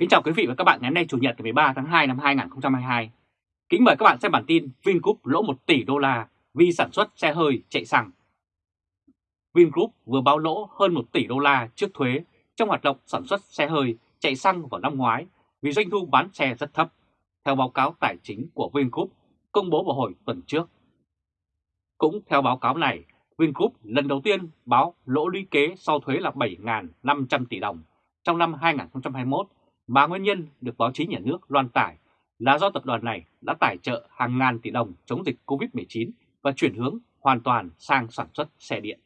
Kính chào quý vị và các bạn ngày hôm nay Chủ nhật ngày 13 tháng 2 năm 2022. Kính mời các bạn xem bản tin Vingroup lỗ 1 tỷ đô la vì sản xuất xe hơi chạy xăng. Vingroup vừa báo lỗ hơn 1 tỷ đô la trước thuế trong hoạt động sản xuất xe hơi chạy xăng vào năm ngoái vì doanh thu bán xe rất thấp, theo báo cáo tài chính của Vingroup công bố vào hồi tuần trước. Cũng theo báo cáo này, Vingroup lần đầu tiên báo lỗ lũy kế sau thuế là 7.500 tỷ đồng trong năm 2021 mà nguyên nhân được báo chí nhà nước loan tải là do tập đoàn này đã tài trợ hàng ngàn tỷ đồng chống dịch COVID-19 và chuyển hướng hoàn toàn sang sản xuất xe điện.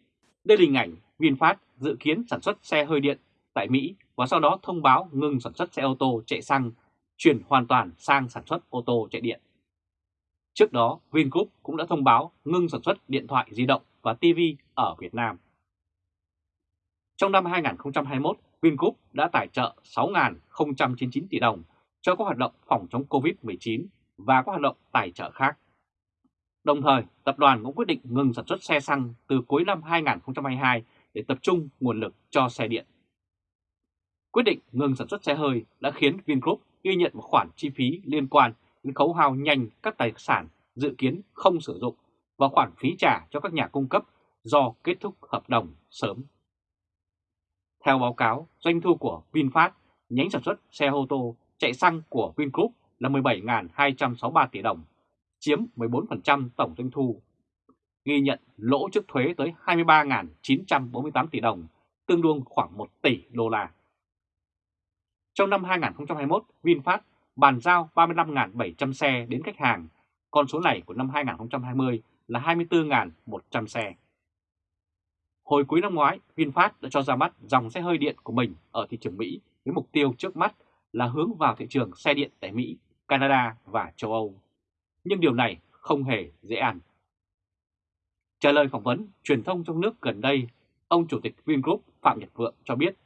Đây là hình ảnh VinFast dự kiến sản xuất xe hơi điện tại Mỹ và sau đó thông báo ngừng sản xuất xe ô tô chạy xăng, chuyển hoàn toàn sang sản xuất ô tô chạy điện. Trước đó, Vingroup cũng đã thông báo ngừng sản xuất điện thoại di động và TV ở Việt Nam. Trong năm 2021, Vingroup đã tài trợ 6.099 tỷ đồng cho các hoạt động phòng chống COVID-19 và các hoạt động tài trợ khác. Đồng thời, tập đoàn cũng quyết định ngừng sản xuất xe xăng từ cuối năm 2022 để tập trung nguồn lực cho xe điện. Quyết định ngừng sản xuất xe hơi đã khiến Vingroup ghi nhận một khoản chi phí liên quan đến khấu hao nhanh các tài sản dự kiến không sử dụng và khoản phí trả cho các nhà cung cấp do kết thúc hợp đồng sớm. Theo báo cáo, doanh thu của VinFast, nhánh sản xuất xe ô tô chạy xăng của Vingroup là 17.263 tỷ đồng, chiếm 14% tổng doanh thu. Ghi nhận lỗ trước thuế tới 23.948 tỷ đồng, tương đương khoảng 1 tỷ đô la. Trong năm 2021, VinFast bàn giao 35.700 xe đến khách hàng, con số này của năm 2020 là 24.100 xe. Hồi cuối năm ngoái, VinFast đã cho ra mắt dòng xe hơi điện của mình ở thị trường Mỹ với mục tiêu trước mắt là hướng vào thị trường xe điện tại Mỹ, Canada và châu Âu. Nhưng điều này không hề dễ ăn. Trả lời phỏng vấn truyền thông trong nước gần đây, ông Chủ tịch Vingroup Phạm Nhật Vượng cho biết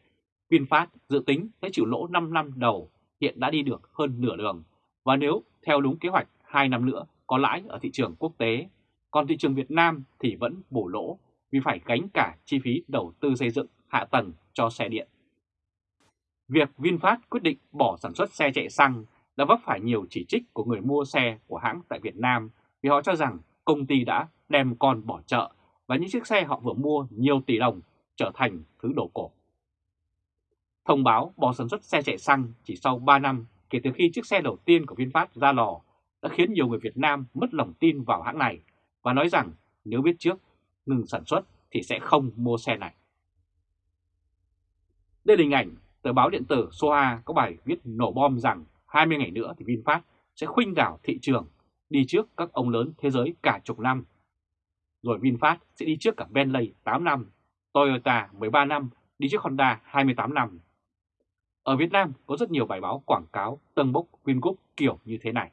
VinFast dự tính sẽ chịu lỗ 5 năm đầu hiện đã đi được hơn nửa đường và nếu theo đúng kế hoạch 2 năm nữa có lãi ở thị trường quốc tế, còn thị trường Việt Nam thì vẫn bổ lỗ vì phải gánh cả chi phí đầu tư xây dựng, hạ tầng cho xe điện. Việc VinFast quyết định bỏ sản xuất xe chạy xăng đã vấp phải nhiều chỉ trích của người mua xe của hãng tại Việt Nam vì họ cho rằng công ty đã đem con bỏ chợ và những chiếc xe họ vừa mua nhiều tỷ đồng trở thành thứ đồ cổ. Thông báo bỏ sản xuất xe chạy xăng chỉ sau 3 năm kể từ khi chiếc xe đầu tiên của VinFast ra lò đã khiến nhiều người Việt Nam mất lòng tin vào hãng này và nói rằng nếu biết trước ngừng sản xuất thì sẽ không mua xe này. Đây là hình ảnh tờ báo điện tử Soha có bài viết nổ bom rằng 20 ngày nữa thì VinFast sẽ khuynh đảo thị trường đi trước các ông lớn thế giới cả chục năm. Rồi VinFast sẽ đi trước cả Bentley 8 năm, Toyota 13 năm, đi trước Honda 28 năm. Ở Việt Nam có rất nhiều bài báo quảng cáo tâng bốc Vingroup kiểu như thế này.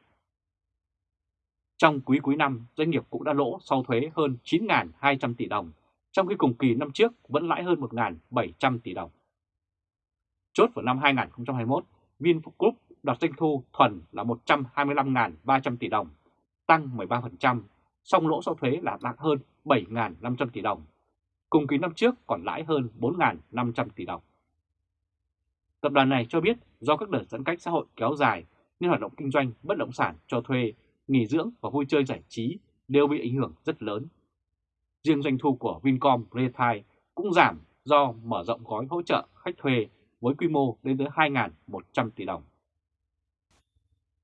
Trong quý cuối năm, doanh nghiệp cũng đã lỗ sau thuế hơn 9.200 tỷ đồng, trong khi cùng kỳ năm trước vẫn lãi hơn 1.700 tỷ đồng. Chốt vào năm 2021, Vingroup đạt doanh thu thuần là 125.300 tỷ đồng, tăng 13%, song lỗ sau thuế là đạt hơn 7.500 tỷ đồng. Cùng kỳ năm trước còn lãi hơn 4.500 tỷ đồng. Tập đoàn này cho biết do các đợt giãn cách xã hội kéo dài nên hoạt động kinh doanh bất động sản cho thuê nghỉ dưỡng và vui chơi giải trí đều bị ảnh hưởng rất lớn. Riêng doanh thu của Vincom Retail cũng giảm do mở rộng gói hỗ trợ khách thuê với quy mô lên tới 2.100 tỷ đồng.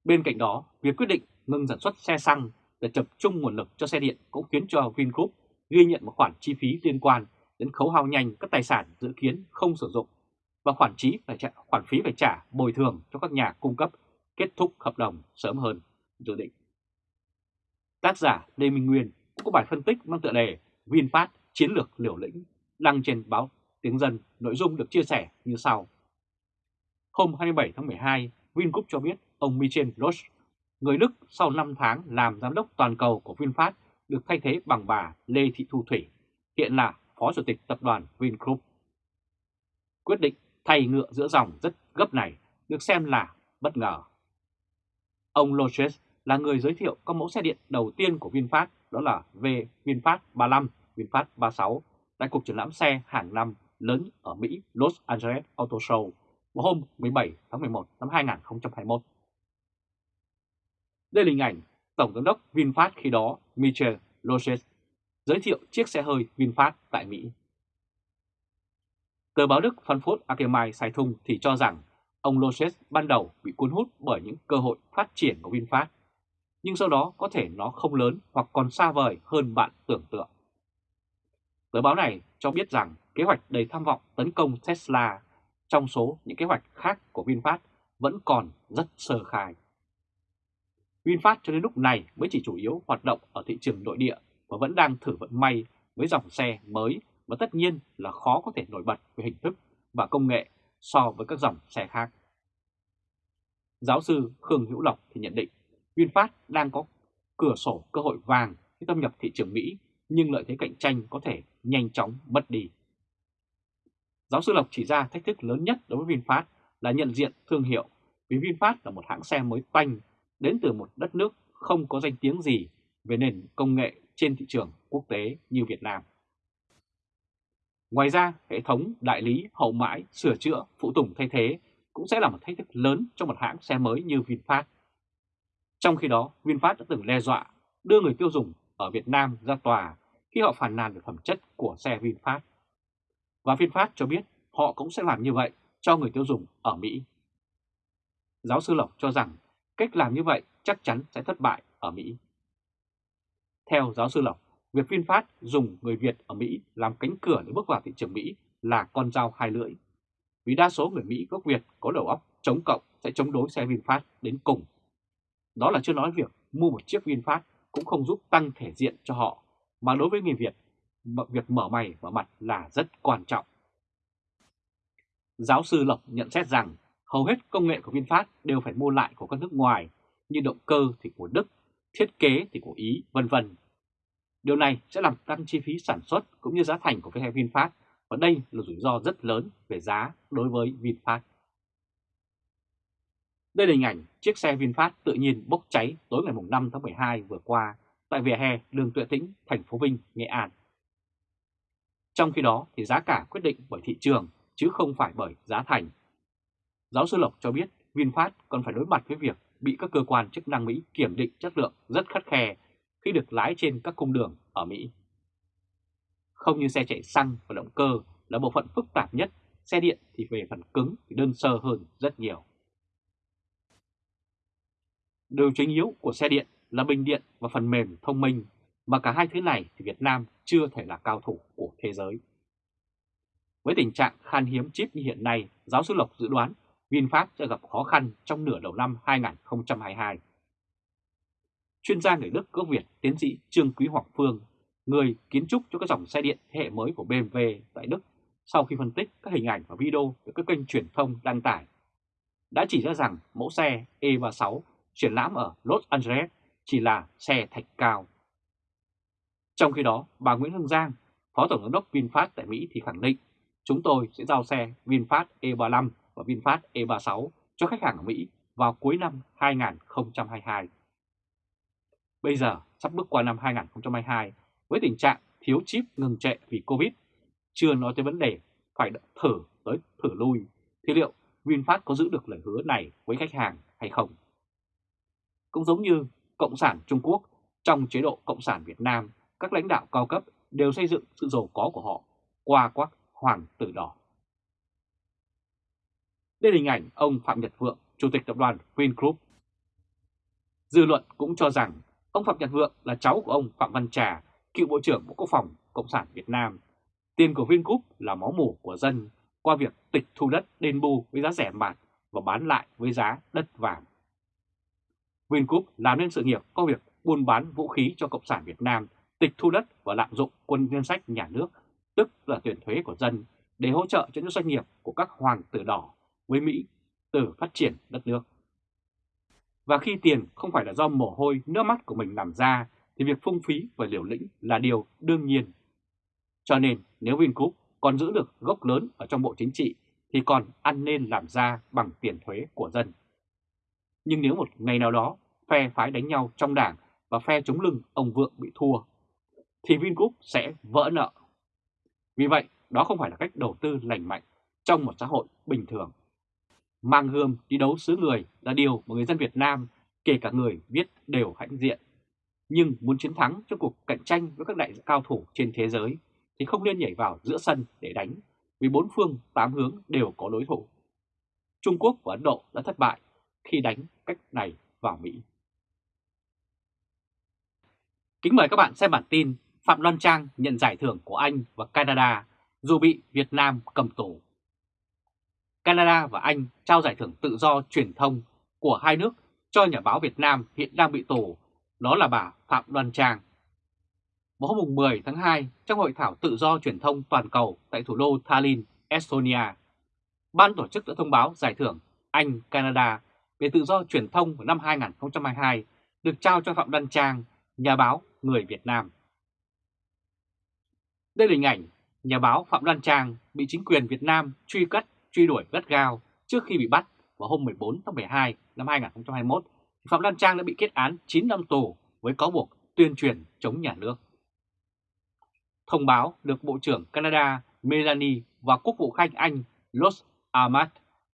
Bên cạnh đó, việc quyết định ngừng sản xuất xe xăng để tập trung nguồn lực cho xe điện cũng khiến cho Vingroup ghi nhận một khoản chi phí liên quan đến khấu hao nhanh các tài sản dự kiến không sử dụng và khoản phí phải trả, khoản phí phải trả bồi thường cho các nhà cung cấp kết thúc hợp đồng sớm hơn dự định. Tác giả Lê Minh Nguyên cũng có bài phân tích mang tựa đề VinFast chiến lược liều lĩnh đăng trên báo Tiếng Dân, nội dung được chia sẻ như sau. Hôm 27 tháng 12, Vingroup cho biết ông Michel Roche, người Đức sau 5 tháng làm giám đốc toàn cầu của VinFast được thay thế bằng bà Lê Thị Thu Thủy, hiện là Phó Chủ tịch Tập đoàn Vingroup. Quyết định thay ngựa giữa dòng rất gấp này được xem là bất ngờ. Ông Loches là người giới thiệu các mẫu xe điện đầu tiên của VinFast đó là V VinFast 35, VinFast 36 tại cuộc triển lãm xe hàng năm lớn ở Mỹ Los Angeles Auto Show vào hôm 17 tháng 11 năm 2021. Đây là hình ảnh Tổng giám đốc VinFast khi đó Michel Loses giới thiệu chiếc xe hơi VinFast tại Mỹ. Tờ báo Đức Frankfurt Allgemeine Zeitung thì cho rằng ông Loses ban đầu bị cuốn hút bởi những cơ hội phát triển của VinFast, nhưng sau đó có thể nó không lớn hoặc còn xa vời hơn bạn tưởng tượng. Tờ báo này cho biết rằng kế hoạch đầy tham vọng tấn công Tesla trong số những kế hoạch khác của VinFast vẫn còn rất sơ khai. VinFast cho đến lúc này mới chỉ chủ yếu hoạt động ở thị trường nội địa và vẫn đang thử vận may với dòng xe mới và tất nhiên là khó có thể nổi bật về hình thức và công nghệ so với các dòng xe khác. Giáo sư Khương Hữu Lộc thì nhận định VinFast đang có cửa sổ cơ hội vàng khi thâm nhập thị trường Mỹ nhưng lợi thế cạnh tranh có thể nhanh chóng mất đi. Giáo sư Lộc chỉ ra thách thức lớn nhất đối với VinFast là nhận diện thương hiệu vì VinFast là một hãng xe mới toanh đến từ một đất nước không có danh tiếng gì về nền công nghệ trên thị trường quốc tế như Việt Nam. Ngoài ra, hệ thống đại lý, hậu mãi, sửa chữa, phụ tùng thay thế cũng sẽ là một thách thức lớn cho một hãng xe mới như VinFast. Trong khi đó, VinFast đã từng đe dọa đưa người tiêu dùng ở Việt Nam ra tòa khi họ phản nàn về phẩm chất của xe VinFast. Và VinFast cho biết họ cũng sẽ làm như vậy cho người tiêu dùng ở Mỹ. Giáo sư Lộc cho rằng cách làm như vậy chắc chắn sẽ thất bại ở Mỹ. Theo giáo sư Lộc, việc VinFast dùng người Việt ở Mỹ làm cánh cửa để bước vào thị trường Mỹ là con dao hai lưỡi. Vì đa số người Mỹ gốc Việt có đầu óc chống cộng sẽ chống đối xe VinFast đến cùng. Đó là chưa nói việc mua một chiếc VinFast cũng không giúp tăng thể diện cho họ, mà đối với người Việt, việc mở mày mở mặt là rất quan trọng. Giáo sư Lộc nhận xét rằng hầu hết công nghệ của VinFast đều phải mua lại của các nước ngoài, như động cơ thì của Đức, thiết kế thì của Ý, vân vân. Điều này sẽ làm tăng chi phí sản xuất cũng như giá thành của cái VinFast và đây là rủi ro rất lớn về giá đối với VinFast. Đây là hình ảnh chiếc xe VinFast tự nhiên bốc cháy tối ngày 5 tháng 12 vừa qua tại vỉa hè đường Tuệ Tĩnh, thành phố Vinh, Nghệ An. Trong khi đó thì giá cả quyết định bởi thị trường chứ không phải bởi giá thành. Giáo sư Lộc cho biết VinFast còn phải đối mặt với việc bị các cơ quan chức năng Mỹ kiểm định chất lượng rất khắt khe khi được lái trên các cung đường ở Mỹ. Không như xe chạy xăng và động cơ là bộ phận phức tạp nhất, xe điện thì về phần cứng thì đơn sơ hơn rất nhiều. Điều chính yếu của xe điện là bình điện và phần mềm thông minh, mà cả hai thứ này thì Việt Nam chưa thể là cao thủ của thế giới. Với tình trạng khan hiếm chip như hiện nay, giáo sư Lộc dự đoán VinFast sẽ gặp khó khăn trong nửa đầu năm 2022. Chuyên gia người Đức gốc Việt tiến sĩ Trương Quý Hoàng Phương, người kiến trúc cho các dòng xe điện thế hệ mới của BMW tại Đức, sau khi phân tích các hình ảnh và video được các kênh truyền thông đăng tải, đã chỉ ra rằng mẫu xe E36 triển lãm ở Los Angeles chỉ là xe thạch cao. Trong khi đó, bà Nguyễn Hương Giang, Phó Tổng giám đốc VinFast tại Mỹ thì khẳng định chúng tôi sẽ giao xe VinFast E35 và VinFast E36 cho khách hàng ở Mỹ vào cuối năm 2022. Bây giờ sắp bước qua năm 2022 với tình trạng thiếu chip ngừng trệ vì Covid, chưa nói tới vấn đề phải thử tới thử lui, thì liệu VinFast có giữ được lời hứa này với khách hàng hay không? Cũng giống như Cộng sản Trung Quốc, trong chế độ Cộng sản Việt Nam, các lãnh đạo cao cấp đều xây dựng sự giàu có của họ qua quắc hoàng tử đỏ. Đây là hình ảnh ông Phạm Nhật Vượng, Chủ tịch tập đoàn Vingroup. Dư luận cũng cho rằng ông Phạm Nhật Vượng là cháu của ông Phạm Văn Trà, cựu Bộ trưởng Bộ Quốc phòng Cộng sản Việt Nam. Tiền của Vingroup là máu mủ của dân qua việc tịch thu đất đền bù với giá rẻ mạt và bán lại với giá đất vàng. Vingroup làm nên sự nghiệp có việc buôn bán vũ khí cho Cộng sản Việt Nam, tịch thu đất và lạm dụng quân ngân sách nhà nước, tức là tiền thuế của dân, để hỗ trợ cho những doanh nghiệp của các hoàng tử đỏ với Mỹ từ phát triển đất nước. Và khi tiền không phải là do mồ hôi, nước mắt của mình làm ra, thì việc phung phí và liều lĩnh là điều đương nhiên. Cho nên nếu Vingroup còn giữ được gốc lớn ở trong bộ chính trị thì còn ăn nên làm ra bằng tiền thuế của dân. Nhưng nếu một ngày nào đó phe phái đánh nhau trong đảng và phe chống lưng ông Vượng bị thua, thì Vingroup sẽ vỡ nợ. Vì vậy, đó không phải là cách đầu tư lành mạnh trong một xã hội bình thường. Mang gươm đi đấu xứ người là điều mà người dân Việt Nam, kể cả người viết đều hãnh diện. Nhưng muốn chiến thắng trong cuộc cạnh tranh với các đại cao thủ trên thế giới thì không nên nhảy vào giữa sân để đánh, vì bốn phương tám hướng đều có đối thủ. Trung Quốc và Ấn Độ đã thất bại khi đánh cách này vào Mỹ. Kính mời các bạn xem bản tin Phạm Loan Trang nhận giải thưởng của Anh và Canada dù bị Việt Nam cầm tù. Canada và Anh trao giải thưởng tự do truyền thông của hai nước cho nhà báo Việt Nam hiện đang bị tù, đó là bà Phạm Đoan Trang. Vào hôm 10 tháng 2, trong hội thảo tự do truyền thông toàn cầu tại thủ đô Tallinn, Estonia, ban tổ chức đã thông báo giải thưởng Anh-Canada về tự do truyền thông của năm 2022 được trao cho Phạm Đăng Trang, nhà báo người Việt Nam. Đây là hình ảnh nhà báo Phạm Đăng Trang bị chính quyền Việt Nam truy cất, truy đuổi gắt gao trước khi bị bắt vào hôm 14 tháng 12 năm 2021. Phạm Đăng Trang đã bị kết án 9 năm tù với cáo buộc tuyên truyền chống nhà nước. Thông báo được Bộ trưởng Canada Melanie và Quốc vụ Khanh Anh Los Ahmad,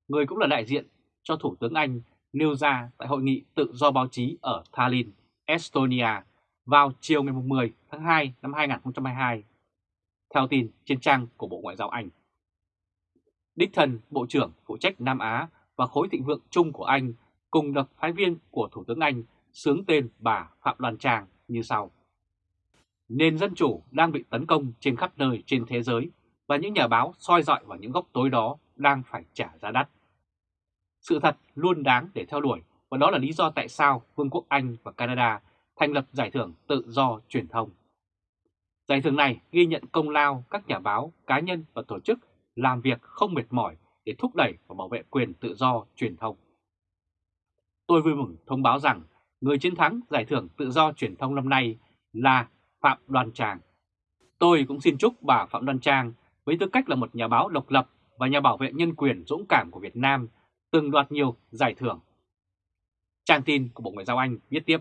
người cũng là đại diện cho Thủ tướng Anh, nêu ra tại Hội nghị Tự do báo chí ở Tallinn, Estonia vào chiều ngày 10 tháng 2 năm 2022, theo tin trên trang của Bộ Ngoại giao Anh. Đích thân Bộ trưởng phụ trách Nam Á và khối thịnh vượng chung của Anh cùng đặc phái viên của Thủ tướng Anh sướng tên bà Phạm Đoàn Trang như sau. Nền dân chủ đang bị tấn công trên khắp nơi trên thế giới và những nhà báo soi dọi vào những góc tối đó đang phải trả giá đắt. Sự thật luôn đáng để theo đuổi và đó là lý do tại sao Vương quốc Anh và Canada thành lập giải thưởng tự do truyền thông. Giải thưởng này ghi nhận công lao các nhà báo, cá nhân và tổ chức làm việc không mệt mỏi để thúc đẩy và bảo vệ quyền tự do truyền thông. Tôi vui mừng thông báo rằng người chiến thắng giải thưởng tự do truyền thông năm nay là Phạm Đoan Trang. Tôi cũng xin chúc bà Phạm Đoan Trang với tư cách là một nhà báo độc lập và nhà bảo vệ nhân quyền dũng cảm của Việt Nam từng đoạt nhiều giải thưởng. Trang tin của Bộ Ngoại giao Anh viết tiếp,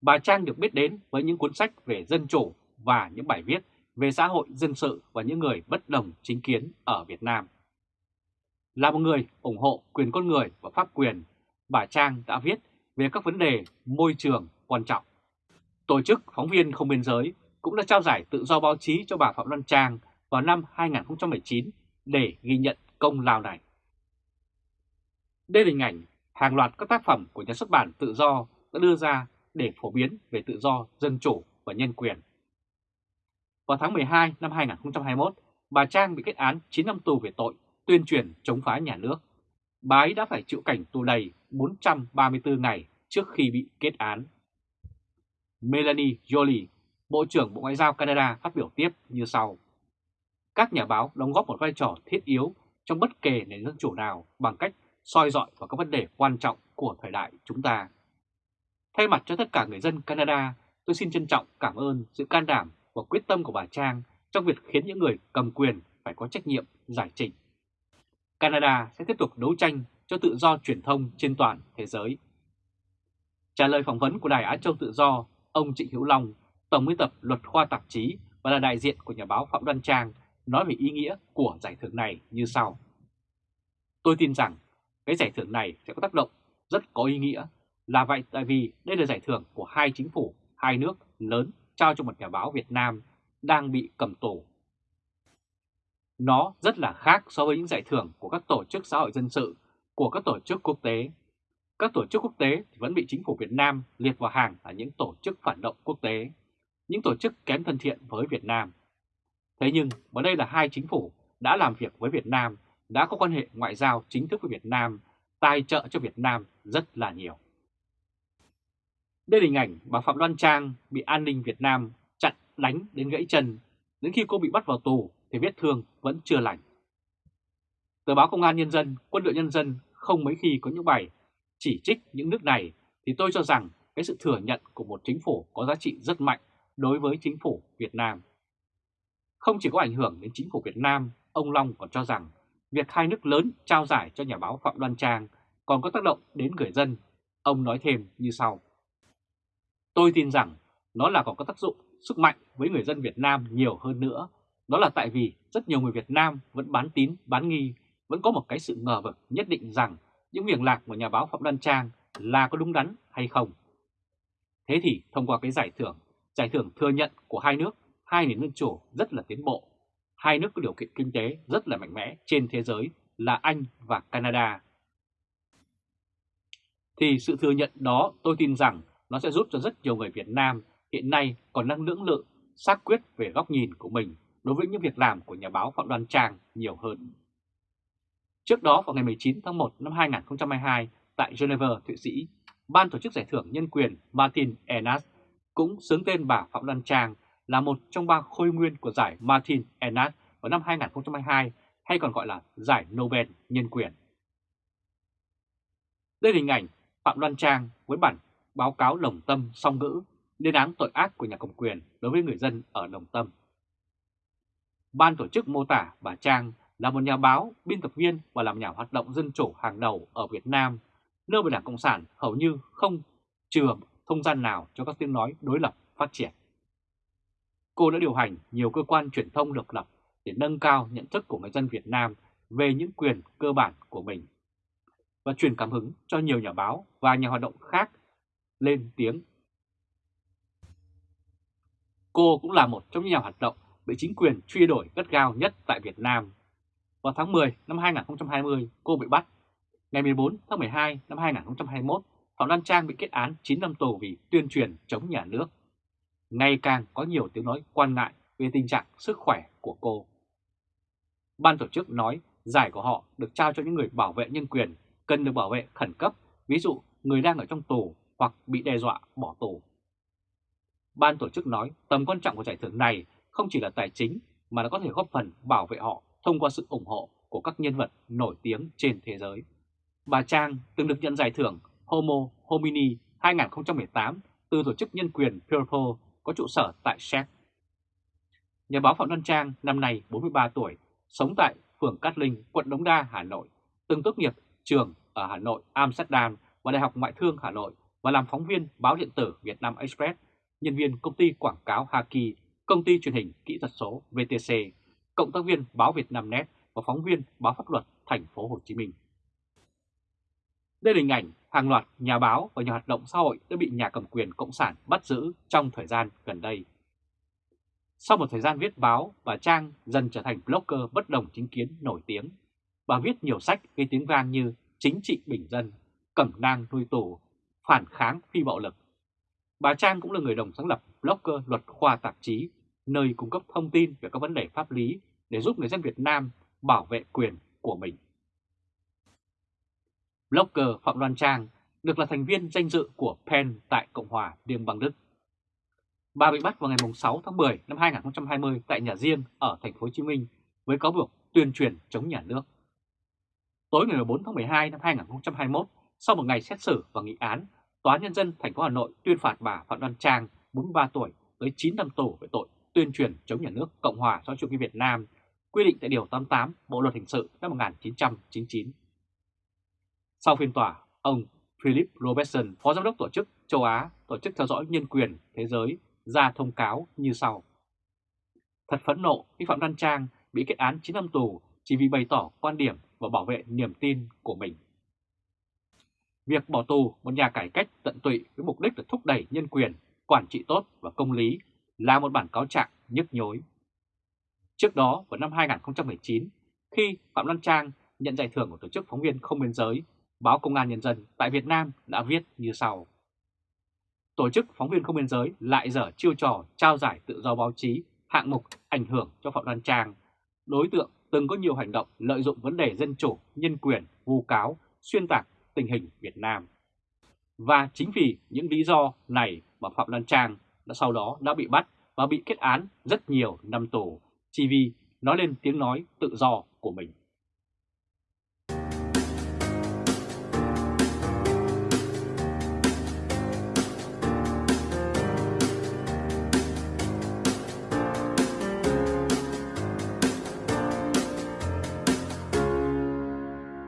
bà Trang được biết đến với những cuốn sách về dân chủ và những bài viết về xã hội dân sự và những người bất đồng chính kiến ở Việt Nam. Là một người ủng hộ quyền con người và pháp quyền, bà Trang đã viết về các vấn đề môi trường quan trọng. Tổ chức Phóng viên Không Biên Giới cũng đã trao giải tự do báo chí cho bà Phạm Loan Trang vào năm 2019 để ghi nhận công lao này. Đây là hình ảnh hàng loạt các tác phẩm của nhà xuất bản tự do đã đưa ra để phổ biến về tự do, dân chủ và nhân quyền. Vào tháng 12 năm 2021, bà Trang bị kết án 9 năm tù về tội tuyên truyền chống phá nhà nước. Bà ấy đã phải chịu cảnh tù đầy 434 ngày trước khi bị kết án. Melanie Jolie, Bộ trưởng Bộ Ngoại giao Canada phát biểu tiếp như sau. Các nhà báo đóng góp một vai trò thiết yếu trong bất kể nền dân chủ nào bằng cách soi dọi vào các vấn đề quan trọng của thời đại chúng ta. Thay mặt cho tất cả người dân Canada, tôi xin trân trọng cảm ơn sự can đảm và quyết tâm của bà Trang trong việc khiến những người cầm quyền phải có trách nhiệm giải trình. Canada sẽ tiếp tục đấu tranh cho tự do truyền thông trên toàn thế giới. Trả lời phỏng vấn của Đài Á Châu Tự Do, ông Trịnh Hữu Long, Tổng biên tập luật khoa tạp chí và là đại diện của nhà báo Phạm Đoan Trang nói về ý nghĩa của giải thưởng này như sau. Tôi tin rằng cái giải thưởng này sẽ có tác động rất có ý nghĩa là vậy tại vì đây là giải thưởng của hai chính phủ, hai nước lớn trao cho một nhà báo Việt Nam đang bị cầm tù. Nó rất là khác so với những giải thưởng của các tổ chức xã hội dân sự, của các tổ chức quốc tế. Các tổ chức quốc tế vẫn bị chính phủ Việt Nam liệt vào hàng là những tổ chức phản động quốc tế, những tổ chức kém thân thiện với Việt Nam. Thế nhưng, ở đây là hai chính phủ đã làm việc với Việt Nam, đã có quan hệ ngoại giao chính thức với Việt Nam, tài trợ cho Việt Nam rất là nhiều. Đây là hình ảnh bà Phạm Đoan Trang bị an ninh Việt Nam chặn đánh đến gãy chân. Đến khi cô bị bắt vào tù thì vết thương vẫn chưa lành. Tờ báo Công an Nhân dân, Quân đội Nhân dân không mấy khi có những bài chỉ trích những nước này thì tôi cho rằng cái sự thừa nhận của một chính phủ có giá trị rất mạnh đối với chính phủ Việt Nam. Không chỉ có ảnh hưởng đến chính phủ Việt Nam, ông Long còn cho rằng việc hai nước lớn trao giải cho nhà báo Phạm Đoan Trang còn có tác động đến người dân. Ông nói thêm như sau. Tôi tin rằng nó là còn có tác dụng sức mạnh với người dân Việt Nam nhiều hơn nữa. Đó là tại vì rất nhiều người Việt Nam vẫn bán tín, bán nghi, vẫn có một cái sự ngờ vực nhất định rằng những việc lạc của nhà báo Phạm Đoan Trang là có đúng đắn hay không. Thế thì thông qua cái giải thưởng, giải thưởng thừa nhận của hai nước, hai nền dân chủ rất là tiến bộ, hai nước có điều kiện kinh tế rất là mạnh mẽ trên thế giới là Anh và Canada. Thì sự thừa nhận đó tôi tin rằng nó sẽ giúp cho rất nhiều người Việt Nam hiện nay còn đang lưỡng lự, xác quyết về góc nhìn của mình đối với những việc làm của nhà báo Phạm Đoan Trang nhiều hơn. Trước đó vào ngày 19 tháng 1 năm 2022 tại Geneva, Thụy Sĩ, Ban tổ chức giải thưởng nhân quyền Martin Enas cũng xướng tên bà Phạm Đoan Trang là một trong ba khôi nguyên của giải Martin Enas vào năm 2022 hay còn gọi là giải Nobel nhân quyền. Đây là hình ảnh Phạm Đoan Trang với bản báo cáo lồng tâm song ngữ lên án tội ác của nhà cầm quyền đối với người dân ở Đồng Tâm. Ban tổ chức mô tả bà Trang là một nhà báo, biên tập viên và làm nhà hoạt động dân chủ hàng đầu ở Việt Nam, nơi mà Đảng Cộng sản hầu như không chừa không gian nào cho các tiếng nói đối lập phát triển. Cô đã điều hành nhiều cơ quan truyền thông độc lập để nâng cao nhận thức của người dân Việt Nam về những quyền cơ bản của mình và truyền cảm hứng cho nhiều nhà báo và nhà hoạt động khác lên tiếng. Cô cũng là một trong những nhà hoạt động bị chính quyền truy đuổi gắt gao nhất tại Việt Nam. Vào tháng 10 năm 2020, cô bị bắt. Ngày 14 tháng 12 năm 2021, Phạm Lan Trang bị kết án 9 năm tù vì tuyên truyền chống nhà nước. Ngày càng có nhiều tiếng nói quan ngại về tình trạng sức khỏe của cô. Ban tổ chức nói giải của họ được trao cho những người bảo vệ nhân quyền cần được bảo vệ khẩn cấp, ví dụ người đang ở trong tù hoặc bị đe dọa bỏ tù. Ban tổ chức nói tầm quan trọng của giải thưởng này không chỉ là tài chính mà nó có thể góp phần bảo vệ họ thông qua sự ủng hộ của các nhân vật nổi tiếng trên thế giới. Bà Trang từng được nhận giải thưởng Homo Homini 2018 từ tổ chức nhân quyền Purple có trụ sở tại Séc. Nhà báo Phạm Văn Trang năm nay 43 tuổi, sống tại phường Cát Linh, quận Đống Đa, Hà Nội, từng tốt nghiệp trường ở Hà Nội, Amsterdam và Đại học Ngoại thương Hà Nội và làm phóng viên báo điện tử Việt Nam Express, nhân viên công ty quảng cáo Haki, công ty truyền hình kỹ thuật số VTC, cộng tác viên báo Việt Nam Net và phóng viên báo pháp luật thành phố Hồ Chí Minh. Đây là hình ảnh hàng loạt nhà báo và nhà hoạt động xã hội đã bị nhà cầm quyền Cộng sản bắt giữ trong thời gian gần đây. Sau một thời gian viết báo, bà Trang dần trở thành blogger bất đồng chính kiến nổi tiếng. Bà viết nhiều sách gây tiếng vang như Chính trị bình dân, Cẩm nang nuôi tù, Phản kháng phi bạo lực. Bà Trang cũng là người đồng sáng lập blogger luật khoa tạp chí, nơi cung cấp thông tin về các vấn đề pháp lý để giúp người dân Việt Nam bảo vệ quyền của mình. Blogger Phạm Đoan Trang được là thành viên danh dự của PEN tại Cộng hòa Liên bang Đức. Bà bị bắt vào ngày 6 tháng 10 năm 2020 tại nhà riêng ở thành phố Hồ Chí Minh với cáo buộc tuyên truyền chống nhà nước. Tối ngày 14 tháng 12 năm 2021, sau một ngày xét xử và nghị án, Tòa nhân dân thành phố Hà Nội tuyên phạt bà Phạm Đoan Trang, 43 tuổi, tới 9 năm tù về tội tuyên truyền chống nhà nước Cộng hòa xã chủ nghĩa Việt Nam, quy định tại Điều 88 Bộ Luật Hình sự năm 1999. Sau phiên tòa, ông Philip Robertson, Phó Giám đốc Tổ chức Châu Á, Tổ chức Theo dõi Nhân quyền Thế giới, ra thông cáo như sau. Thật phẫn nộ khi Phạm Văn Trang bị kết án 9 năm tù chỉ vì bày tỏ quan điểm và bảo vệ niềm tin của mình. Việc bỏ tù một nhà cải cách tận tụy với mục đích là thúc đẩy nhân quyền, quản trị tốt và công lý là một bản cáo trạng nhức nhối. Trước đó vào năm 2019, khi Phạm Văn Trang nhận giải thưởng của Tổ chức Phóng viên Không Biên Giới, báo Công an Nhân dân tại Việt Nam đã viết như sau. Tổ chức Phóng viên Không Biên Giới lại dở chiêu trò trao giải tự do báo chí hạng mục ảnh hưởng cho Phạm Văn Trang, đối tượng từng có nhiều hành động lợi dụng vấn đề dân chủ, nhân quyền, vu cáo, xuyên tạc tình hình Việt Nam. Và chính vì những lý do này mà Phạm Đoan Trang đã sau đó đã bị bắt và bị kết án rất nhiều năm tù chỉ vì nói lên tiếng nói tự do của mình.